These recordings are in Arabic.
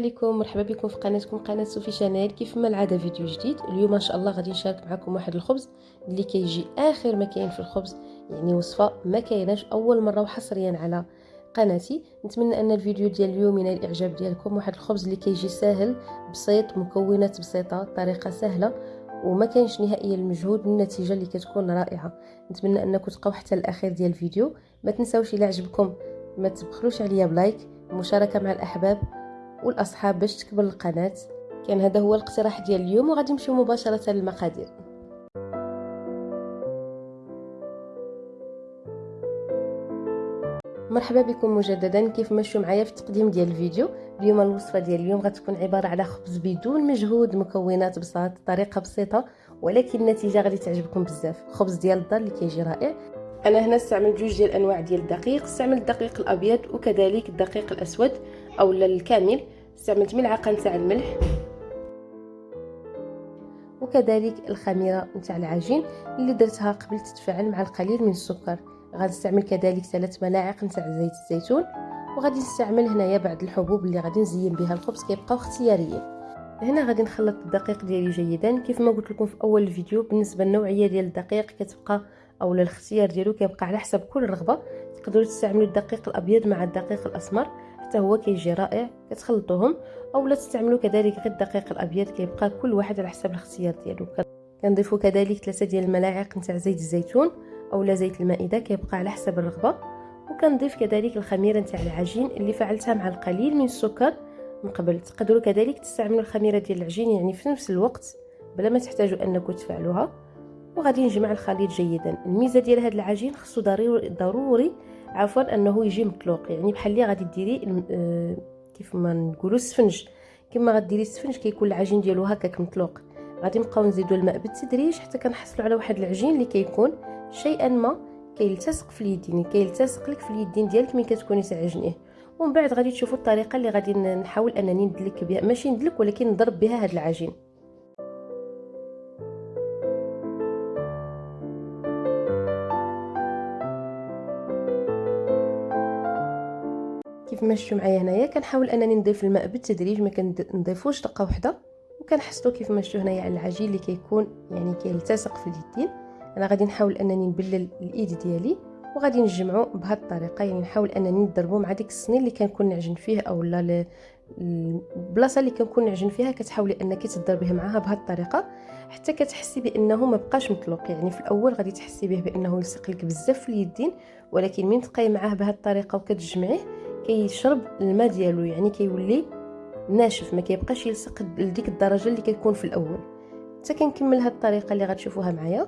عليكم مرحبا بكم في قناتكم قناة صوفي شانيل. كيف ما العادة فيديو جديد اليوم إن شاء الله غادي نشارك معكم واحد الخبز اللي كيجي آخر ما كاين في الخبز. يعني وصفة ما كايناش أول مرة وحصريا على قناتي. نتمنى أن الفيديو ديال اليوم ينال الاعجاب ديالكم. واحد الخبز اللي كيجي ساهل بسيط مكونات بسيطة طريقة سهلة وما كاينش نهائيا المجهود النتيجة اللي كتكون رائعة. نتمنى أنكم تبقاو حتى الأخير ديال الفيديو. ما تنساوش إلى عجبكم ما تبخلوش عليا بلايك. مشاركة مع الأحباب. والأصحاب باش تكبر القناة. كان هذا هو الاقتراح ديال اليوم وغادي نمشيو مباشرة للمقادير. مرحبا بكم مجددا. كيف مشوا معايا في التقديم ديال الفيديو؟ اليوم الوصفة ديال اليوم غتكون عبارة على خبز بدون مجهود مكونات بساط طريقة بسيطة ولكن النتيجة غادي تعجبكم بزاف. خبز ديال الدار اللي كيجي رائع. أنا هنا استعملت جوج ديال الأنواع ديال الدقيق استعملت الدقيق الأبيض وكذلك الدقيق الأسود أو الكامل. استعملت ملعقة نتاع الملح وكذلك الخميرة نتاع العجين اللي درتها قبل تتفاعل مع القليل من السكر. غادي نستعمل كذلك ثلاث ملاعق نتاع زيت الزيتون وغادي نستعمل هنايا بعض الحبوب اللي غادي نزين بها الخبز كيبقاو اختياريين. هنا غادي نخلط الدقيق ديالي جيدا. كيف ما قلت لكم في أول الفيديو بالنسبة للنوعية ديال الدقيق كتبقى أو الاختيار ديالو كيبقى على حسب كل رغبة تقدروا تستعملوا الدقيق الأبيض مع الدقيق الأسمر حتى هو كيجي رائع كتخلطوهم أو لا تستعملوا كذلك غير الدقيق الأبيض كيبقى كل واحد على حسب الاختيار ديالو. كنضيفوا كذلك ثلاثة ديال الملاعق نتاع زيت الزيتون أو لا زيت المائدة كيبقى على حسب الرغبة. وكنضيف كذلك الخميرة نتاع العجين اللي فعلتها مع القليل من السكر من قبل. تقدروا كذلك تستعملوا الخميرة ديال العجين يعني في نفس الوقت بلا ما تحتاجوا أنكم تفعلوها. وغادي نجمع الخليط جيدا. الميزة ديال هذا العجين خصو ضروري ضروري عفوا أنه يجي مطلوق. يعني بحال اللي غادي ديري آه كيف ما نقولوا السفنج. كما غديري السفنج كيكون العجين ديالو هكاك مطلوق. غادي نبقاو نزيدوا الماء بالتدريج حتى كنحصلوا على واحد العجين اللي كيكون شيئا ما كيلتصق في اليدين. يعني كيلتصق لك في اليدين ديالك ملي كتكوني تعجنيه ومن بعد غادي تشوفوا الطريقة اللي غادي نحاول أنني ندلك بها. ماشي ندلك ولكن نضرب بها هذا العجين. كيف ما شفتوا معايا هنايا كنحاول أنني نضيف الماء بالتدريج ما كنضيفوش دقه واحدة وكنحصلوا كيف ما شفتوا هنايا على العجين اللي كيكون يعني كيلتصق في اليدين. أنا غادي نحاول أنني نبلل الإيد ديالي. وغادي نجمعو بهذه الطريقة يعني نحاول أنني نضربو مع ديك الصني اللي كنكون نعجن فيه أو لا البلاصه اللي كنكون نعجن فيها كتحاولي أنك تضربيه معاها بهذه الطريقة حتى كتحسي بأنه ما بقاش مطلوق يعني في الأول غادي تحسي به بأنه يلصق لك بزاف في اليدين ولكن من تبقاي معاه بهذه الطريقة وكتجمعيه كيشرب الماء ديالو. يعني كيولي ناشف ما كيبقاش يلصق لديك الدرجة اللي كيكون في الأول. حتى كنكمل هذه الطريقة اللي غتشوفوها معايا.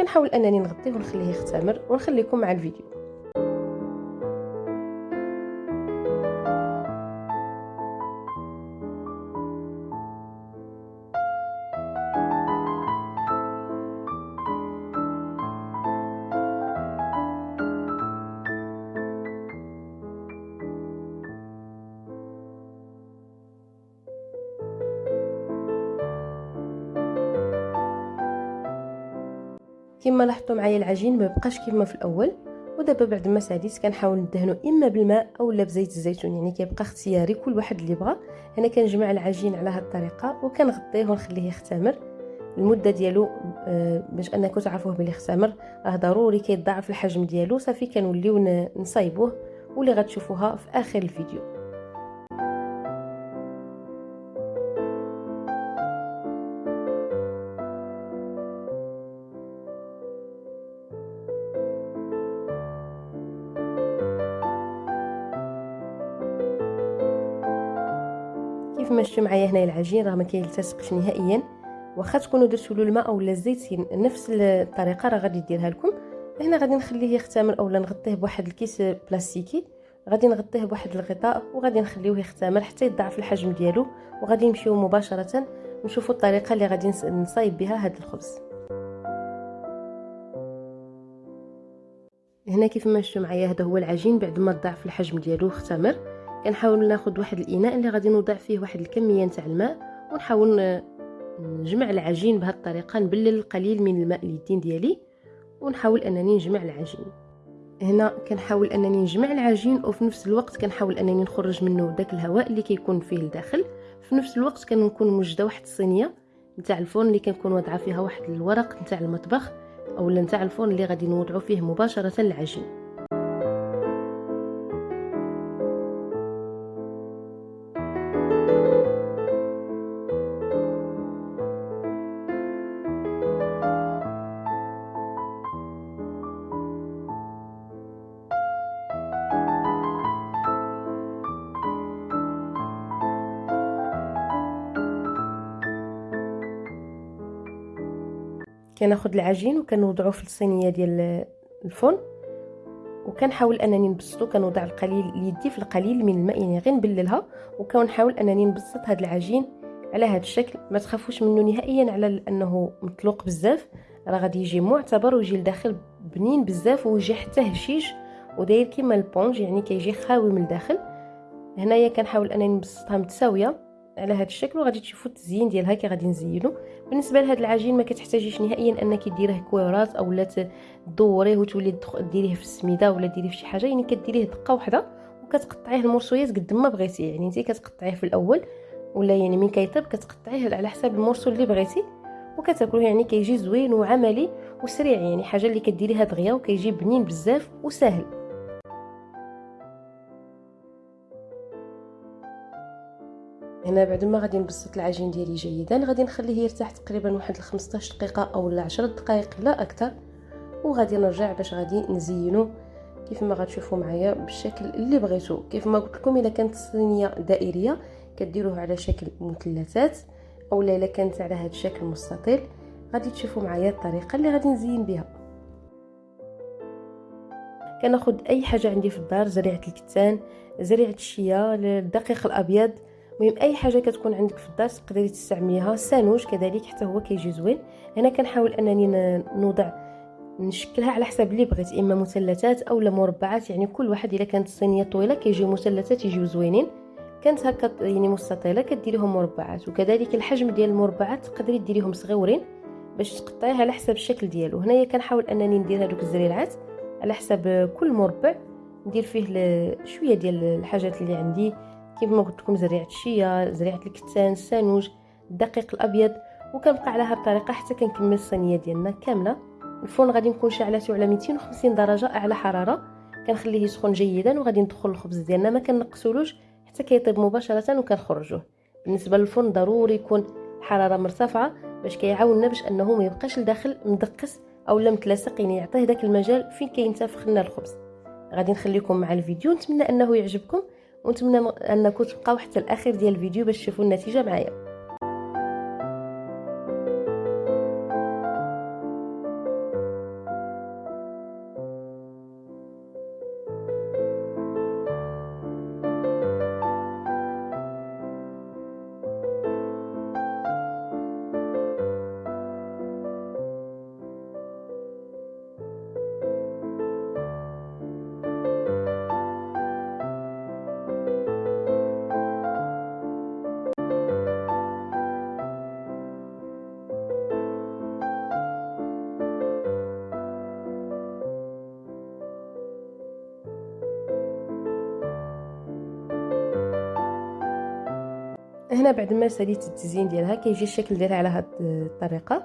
كنحاول أنني نغطيه ونخليه يختمر ونخليكم مع الفيديو. كما لاحظتوا معايا العجين ما بقاش كما في الأول ودابا بعد ما ساليت كنحاول ندهنو إما بالماء أو لا بزيت الزيتون يعني كيبقى اختياري كل واحد اللي بغى هنا كنجمع العجين على هذه الطريقة وكنغطيه ونخليه يختمر. المدة ديالو آه، باش أنكم تعرفوه بلي اختمر راه ضروري كيتضاعف الحجم ديالو صافي كنوليو نصايبوه واللي غتشوفوها في آخر الفيديو. كيف ما شفتوا معايا هنايا العجين راه ما كيلتصقش نهائيا. واخا تكونوا درتوا له الماء اولا الزيت نفس الطريقة راه غادي ديرها لكم. هنا غادي نخليه يختمر اولا نغطيه بواحد الكيس بلاستيكي غادي نغطيه بواحد الغطاء وغادي نخليوه يختمر حتى يضاعف الحجم ديالو وغادي نمشيو مباشرة نشوفوا الطريقة اللي غادي نصايب بها هذا الخبز. هنا كيف ما شفتوا معايا هذا هو العجين بعد ما ضاعف الحجم ديالو اختمر. كنحاول ناخذ واحد الإناء اللي غادي نوضع فيه واحد الكمية نتاع الماء ونحاول نجمع العجين بهذه الطريقة نبلل القليل من الماء اليدين ديالي ونحاول أنني نجمع العجين. هنا كنحاول أنني نجمع العجين وفي نفس الوقت كنحاول أنني نخرج منه داك الهواء اللي كيكون فيه لداخل. في نفس الوقت كنكون موجده واحد الصينية نتاع الفرن اللي كنكون واضعة فيها واحد الورق نتاع المطبخ اولا نتاع الفرن اللي غادي نوضعوا فيه مباشرة العجين. كناخذ العجين وكنوضعو في الصينية ديال الفرن. وكنحاول أنني نبسطو كنوضع القليل يدي في القليل من الماء يعني غير نبللها. وكنحاول أنني نبسط هذا العجين على هذا الشكل. ما تخافوش منه نهائيا على أنه مطلوق بزاف. راه غادي يجي معتبر ويجي لداخل بنين بزاف ويجي حتى هشيش. وداير كيما البونج يعني كيجي خاوي من الداخل. هنايا كنحاول أنني نبسطها متساوية. على هذا الشكل وغادي تشوفوا التزيين ديالها كي غادي نزينو. بالنسبة لهذا العجين ما كتحتاجيش نهائيا أنك ديريه كويرات اولا تدوريه وتولي ديريه في السميدة ولا ديريه في شي حاجة. يعني كديريه دقة واحدة وكتقطعيه المرصويات قد ما بغيتي. يعني انت كتقطعيه في الأول ولا يعني من كيطيب كتقطعيه على حساب المرسول اللي بغيتي. وكتاكلوه يعني كيجي زوين وعملي وسريع. يعني حاجة اللي كديريها دغيا وكيجي بنين بزاف وسهل هنا بعد ما غادي نبسط العجين ديالي جيدا غادي نخليه يرتاح تقريبا واحد 15 دقيقة أو 10 دقائق لا أكثر. وغادي نرجع باش غادي نزينو كيف ما غتشوفوا معايا بالشكل اللي بغيتو. كيف ما قلت لكم إلا كانت الصينيه دائرية كديروه على شكل مثلثات أو إلا كانت على هذا الشكل مستطيل غادي تشوفوا معايا الطريقة اللي غادي نزين بها. كناخذ أي حاجة عندي في الدار زريعة الكتان زريعة الشيا الدقيق الأبيض المهم أي حاجة كتكون عندك في الدار تقدري تستعمليها. سانوج كذلك حتى هو كيجي زوين. هنا كنحاول أنني نوضع نشكلها على حسب اللي بغيت إما مثلثات أو مربعات. يعني كل واحد إلا كانت الصينية طويلة كيجيو مثلثات يجيو زوينين. كانت هكا يعني مستطيلة كديريهم مربعات. وكذلك الحجم ديال المربعات تقدري ديريهم صغيورين باش تقطعيه على حسب الشكل ديالو. هنايا كنحاول أنني ندير هذوك الزريعات على حسب كل مربع ندير فيه شوية ديال الحاجات اللي عندي. كيف ما قلت لكم زريعة الشيا زريعة الكتان السانوج الدقيق الأبيض وكنبقى على هذه الطريقة حتى كنكمل الصينية ديالنا كاملة. الفرن غادي نكون شعلته على 250 درجة أعلى حرارة. كنخليه يسخن جيدا وغادي ندخل الخبز ديالنا ما كنقصولوش حتى كيطيب مباشرة وكنخرجوه. بالنسبة للفرن ضروري يكون حرارة مرتفعة باش كيعاوننا باش أنه ما يبقاش لداخل مدقس أو لا متلاصق يعني يعطيه داك المجال فين كينتفخ لنا الخبز. غادي نخليكم مع الفيديو نتمنى أنه يعجبكم. ونتمنى انكم تبقاو حتى الاخير ديال الفيديو باش تشوفوا النتيجة معايا. هنا بعد ما ساليت التزيين ديالها كيجي الشكل ديالها على هاد الطريقة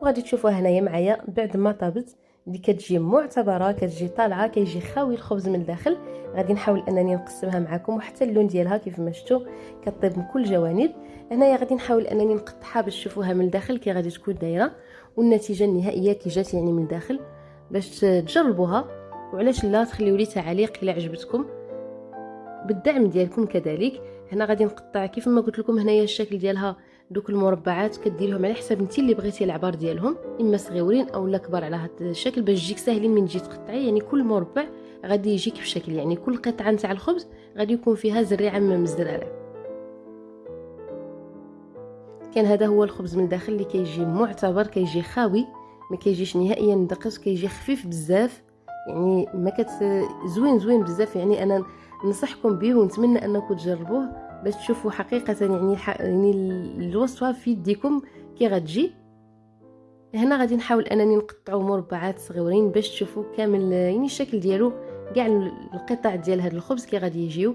وغادي تشوفوها هنايا معايا بعد ما طابت. اللي كتجي معتبرة كتجي طالعة كيجي خاوي الخبز من الداخل. غادي نحاول أنني نقسمها معكم وحتى اللون ديالها كيف ما شفتوا كطيب من كل جوانب. هنايا غادي نحاول أنني نقطعها باش تشوفوها من الداخل كي غادي تكون دايرة والنتيجة النهائية كي جات يعني من الداخل. باش تجربوها وعلاش لا؟ تخليو لي تعليق إلا عجبتكم. بالدعم ديالكم كذلك. هنا غادي نقطع. كيف ما قلت لكم هنايا الشكل ديالها دوك المربعات كديرهم على حسب انت اللي بغيتي العبار ديالهم إما صغيورين أو لا كبار على هذا الشكل باش يجيك ساهلين من تجي تقطعي يعني كل مربع غادي يجيك في شكل يعني كل قطعة نتاع الخبز غادي يكون فيها زريعة من الزرارع كان هذا هو الخبز من الداخل اللي كيجي معتبر كيجي خاوي ما كيجيش نهائيا دقيق كيجي خفيف بزاف. يعني ما كت زوين زوين بزاف. يعني أنا ننصحكم به ونتمنى أنكم تجربوه باش تشوفوا حقيقة يعني يعني الوصفة في يديكم كي غتجي. هنا غادي نحاول أنني نقطعو مربعات صغيورين باش تشوفوا كامل يعني الشكل ديالو كاع القطع ديال هذا الخبز كي غادي يجيو.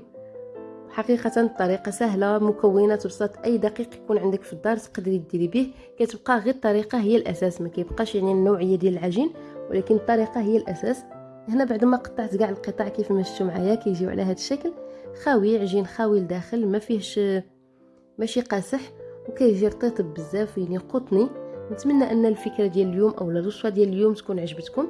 حقيقة الطريقة سهلة مكونات بساط أي دقيق يكون عندك في الدار تقدري ديري به كتبقى غير الطريقة هي الأساس ما كيبقاش يعني النوعية ديال العجين ولكن الطريقة هي الأساس. هنا بعد ما قطعت كاع القطع كيف ما شفتوا معايا كيجيو على هذا الشكل. خاوي عجين خاوي لداخل ما فيهش ماشي قاسح وكيجي رطيب بزاف يعني قطني. نتمنى أن الفكرة ديال اليوم أو الوصفه ديال اليوم تكون عجبتكم.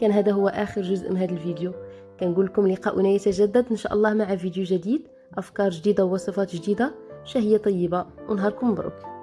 كان هذا هو آخر جزء من هذا الفيديو. كنقول لكم لقاؤنا يتجدد إن شاء الله مع فيديو جديد أفكار جديدة ووصفات جديدة شهية طيبة ونهاركم مبروك.